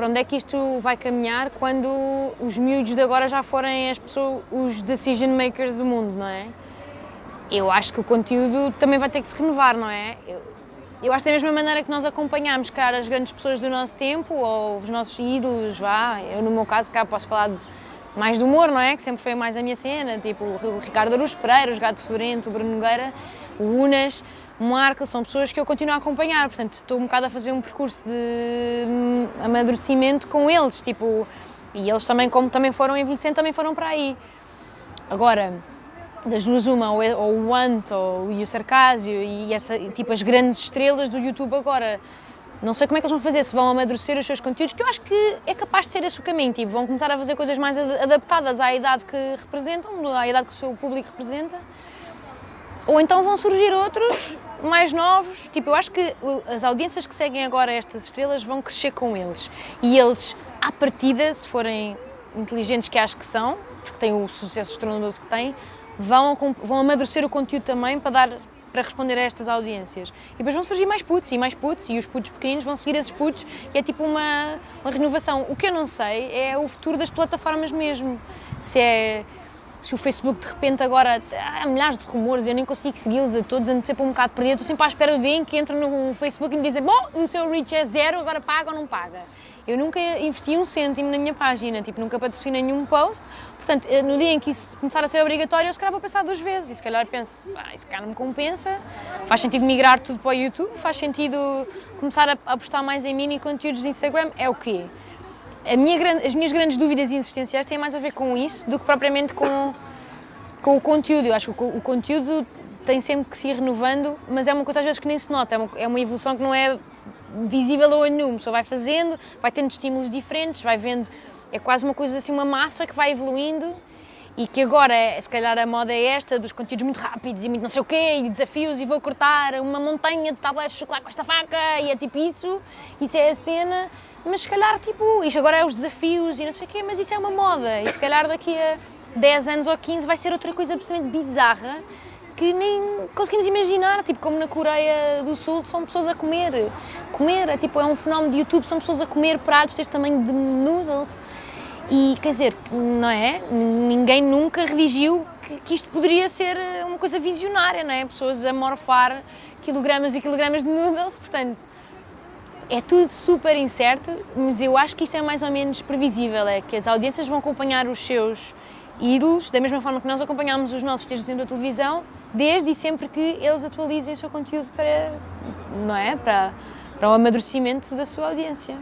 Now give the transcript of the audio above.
para onde é que isto vai caminhar quando os miúdos de agora já forem as pessoas, os decision makers do mundo, não é? Eu acho que o conteúdo também vai ter que se renovar, não é? Eu, eu acho que da mesma maneira que nós acompanhamos, cara, as grandes pessoas do nosso tempo, ou os nossos ídolos, vá, eu no meu caso cá posso falar de mais do humor, não é? Que sempre foi mais a minha cena, tipo o Ricardo Aruz Pereira, os Gato Florento, o Bruno Nogueira, o Unas, o Marco, são pessoas que eu continuo a acompanhar, portanto estou um bocado a fazer um percurso de amadurecimento com eles, tipo, e eles também, como também foram envelhecendo, também foram para aí. Agora, das duas uma, ou o Ant, ou o Sarcásio, e essa, tipo as grandes estrelas do YouTube agora, não sei como é que eles vão fazer, se vão amadurecer os seus conteúdos, que eu acho que é capaz de ser esse o caminho, tipo, vão começar a fazer coisas mais adaptadas à idade que representam, à idade que o seu público representa, ou então vão surgir outros mais novos, tipo, eu acho que as audiências que seguem agora estas estrelas vão crescer com eles, e eles, à partida, se forem inteligentes que acho que são, porque têm o sucesso estrondoso que têm, vão, vão amadurecer o conteúdo também para dar para responder a estas audiências. E depois vão surgir mais putos e mais putos e os putos pequeninos vão seguir esses putos e é tipo uma, uma renovação. O que eu não sei é o futuro das plataformas mesmo. Se é se o Facebook de repente agora há milhares de rumores, eu nem consigo segui-los a todos, ando sempre um bocado perdido, estou sempre à espera do dia em que entro no Facebook e me dizem bom, o seu reach é zero, agora paga ou não paga. Eu nunca investi um cêntimo na minha página, tipo, nunca patrocinei nenhum post, portanto, eh, no dia em que isso começar a ser obrigatório, eu se calhar vou pensar duas vezes, e se calhar penso, ah, isso cá não me compensa, faz sentido migrar tudo para o YouTube, faz sentido começar a apostar mais em mini conteúdos de Instagram, é o quê? Minha, as minhas grandes dúvidas existenciais têm mais a ver com isso do que propriamente com, com o conteúdo. Eu acho que o, o conteúdo tem sempre que se ir renovando, mas é uma coisa às vezes que nem se nota, é uma, é uma evolução que não é visível ou nenhum, só vai fazendo, vai tendo estímulos diferentes, vai vendo, é quase uma coisa assim, uma massa que vai evoluindo e que agora, é, se calhar a moda é esta, dos conteúdos muito rápidos e muito não sei o quê, e desafios, e vou cortar uma montanha de tabletes de chocolate com esta faca, e é tipo isso, isso é a cena, mas se calhar, tipo, isto agora é os desafios e não sei o quê, mas isso é uma moda, e se calhar daqui a 10 anos ou 15 vai ser outra coisa absolutamente bizarra, que nem conseguimos imaginar, tipo como na Coreia do Sul são pessoas a comer, comer, é, tipo, é um fenómeno de YouTube, são pessoas a comer pratos deste tamanho de noodles, e quer dizer, não é? Ninguém nunca redigiu que, que, isto poderia ser uma coisa visionária, não é? Pessoas a morfar quilogramas e quilogramas de noodles, portanto, é tudo super incerto, mas eu acho que isto é mais ou menos previsível, é que as audiências vão acompanhar os seus ídolos, da mesma forma que nós acompanhamos os nossos desde o tempo da televisão, desde e sempre que eles atualizem o seu conteúdo para, não é? para, para o amadurecimento da sua audiência.